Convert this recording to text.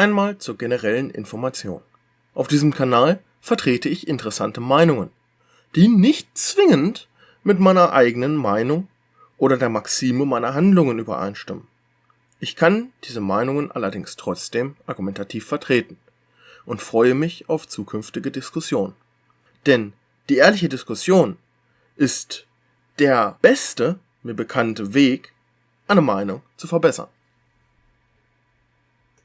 Einmal zur generellen Information. Auf diesem Kanal vertrete ich interessante Meinungen, die nicht zwingend mit meiner eigenen Meinung oder der Maxime meiner Handlungen übereinstimmen. Ich kann diese Meinungen allerdings trotzdem argumentativ vertreten und freue mich auf zukünftige Diskussionen. Denn die ehrliche Diskussion ist der beste mir bekannte Weg, eine Meinung zu verbessern.